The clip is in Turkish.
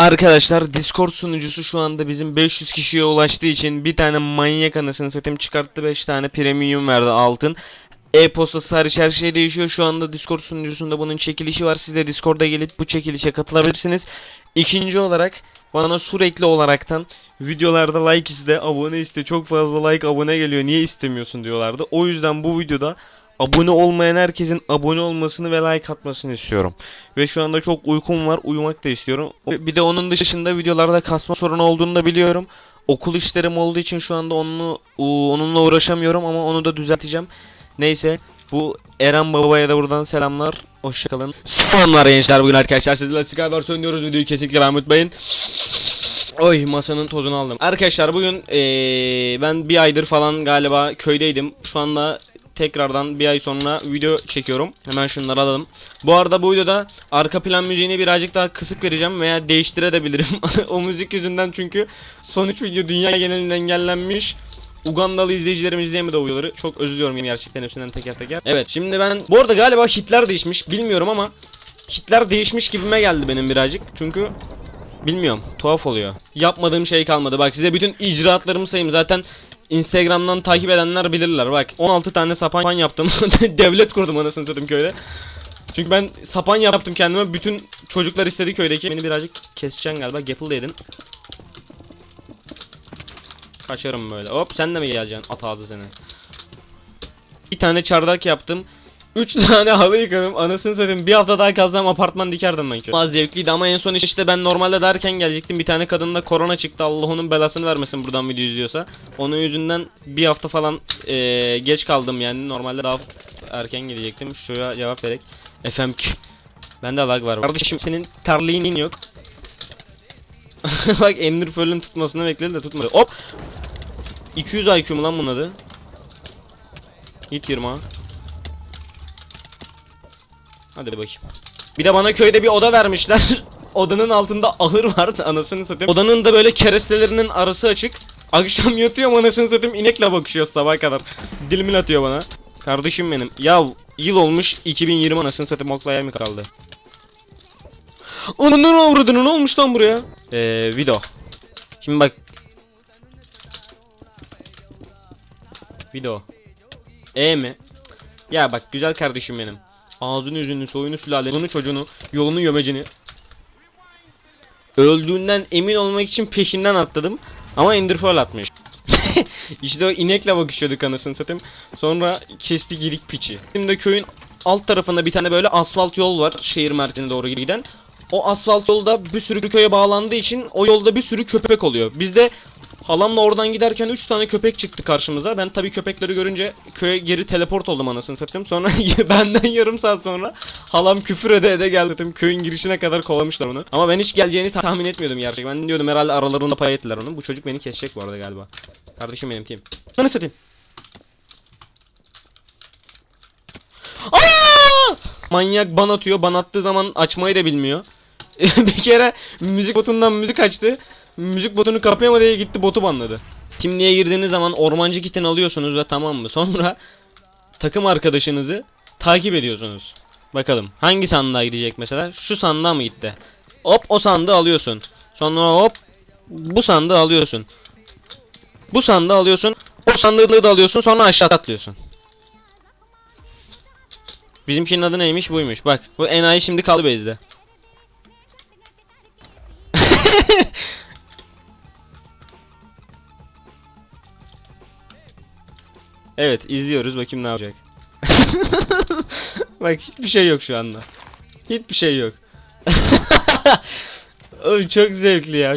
Arkadaşlar Discord sunucusu şu anda bizim 500 kişiye ulaştığı için bir tane manyak anasını satayım çıkarttı 5 tane premium verdi altın. E-postası hariç her şey değişiyor. Şu anda Discord sunucusunda bunun çekilişi var. Siz de Discord'a gelip bu çekilişe katılabilirsiniz. İkinci olarak bana sürekli olaraktan videolarda like iste, abone iste, çok fazla like abone geliyor. Niye istemiyorsun diyorlardı. O yüzden bu videoda abone olmayan herkesin abone olmasını ve like atmasını istiyorum. Ve şu anda çok uykum var. Uyumak da istiyorum. Bir de onun dışında videolarda kasma sorunu olduğunu da biliyorum. Okul işlerim olduğu için şu anda onunla, onunla uğraşamıyorum ama onu da düzelteceğim. Neyse bu Eren Baba'ya da buradan selamlar. Hoşçakalın. Selamlar gençler bugün arkadaşlar sizlerle Skywars oynuyoruz videoyu kesinlikle ben unutmayın. Oy masanın tozunu aldım. Arkadaşlar bugün eee, ben bir aydır falan galiba köydeydim. Şu anda tekrardan bir ay sonra video çekiyorum. Hemen şunları alalım. Bu arada bu videoda arka plan müziğini birazcık daha kısık vereceğim veya değiştirebilirim. o müzik yüzünden çünkü son 3 video dünya genelinde engellenmiş. Ugandalı izleyicilerim izleyemedi o videoları. Çok özür diliyorum gerçekten hepsinden teker teker. Evet şimdi ben bu arada galiba hitler değişmiş bilmiyorum ama hitler değişmiş gibime geldi benim birazcık. Çünkü bilmiyorum tuhaf oluyor. Yapmadığım şey kalmadı. Bak size bütün icraatlarımı sayayım. Zaten Instagram'dan takip edenler bilirler. Bak 16 tane sapan yaptım. Devlet kurdum anasını satayım köyde. Çünkü ben sapan yaptım kendime. Bütün çocuklar istedi köydeki. Beni birazcık keseceksin galiba. Gapple yedin. Kaçarım böyle. Hop sen de mi geleceksin? At ağzı seni. Bir tane çardak yaptım. 3 tane halı yıkadım. Anasını satayım. Bir hafta daha kalsam apartman dikerdim ben ki. Az zevkliydi ama en son işte ben normalde derken gelecektim. Bir tane kadında korona çıktı. Allah onun belasını vermesin buradan video izliyorsa. Onun yüzünden bir hafta falan eee, geç kaldım yani. Normalde daha erken gelecektim. Şuraya cevap vererek. FMK. Bende lag var. Kardeşim senin terliğinin yok. Bak Pearl'ün tutmasını bekledi de tutmadı. Hop. 200 IQ mu lan bunun adı? Hit 20 ha. Hadi bakayım. Bir de bana köyde bir oda vermişler. Odanın altında ahır vardı anasını satayım. Odanın da böyle kerestelerinin arası açık. Akşam yatıyorum anasını satayım inekle bakışıyor sabah kadar. Dilimin atıyor bana. Kardeşim benim. Ya yıl olmuş 2020 anasını satayım oklaya mı kaldı? Ananın avradını ne olmuş lan buraya? Eee video. Şimdi bak. Video. E mi? Ya bak güzel kardeşim benim. Ağzını yüzünü soyunu sülaleni çocuğunu yolunu yömecini. Öldüğünden emin olmak için peşinden atladım. Ama Ender Pearl atmış. işte o inekle bakışıyorduk anasını satayım. Sonra kesti girik piçi. Şimdi köyün alt tarafında bir tane böyle asfalt yol var. Şehir merkezine doğru giden. O asfalt yolda bir sürü köye bağlandığı için o yolda bir sürü köpek oluyor. Biz de halamla oradan giderken 3 tane köpek çıktı karşımıza. Ben tabii köpekleri görünce köye geri teleport oldum anasını satayım. Sonra benden yarım saat sonra halam küfür ede ede geldi. Tabii köyün girişine kadar kovalamışlar onu. Ama ben hiç geleceğini tahmin etmiyordum gerçekten. Ben diyordum herhalde aralarında pay ettiler onu. Bu çocuk beni kesecek bu arada galiba. Kardeşim benim kim? Sana satayım. Aa! Manyak ban atıyor. Ban attığı zaman açmayı da bilmiyor. bir kere müzik botundan müzik açtı. Müzik botunu kapayamadı diye gitti botu banladı. Kimliğe girdiğiniz zaman ormancı kitini alıyorsunuz ve tamam mı? Sonra takım arkadaşınızı takip ediyorsunuz. Bakalım hangi sandığa gidecek mesela? Şu sandığa mı gitti? Hop o sandığı alıyorsun. Sonra hop bu sandığı alıyorsun. Bu sandığı alıyorsun. O sandığı da alıyorsun sonra aşağı atlıyorsun. Bizimkinin adı neymiş buymuş. Bak bu enayi şimdi kaldı base'de. Evet izliyoruz bakayım ne yapacak. Bak hiçbir şey yok şu anda. Hiçbir şey yok. Oğlum çok zevkli ya.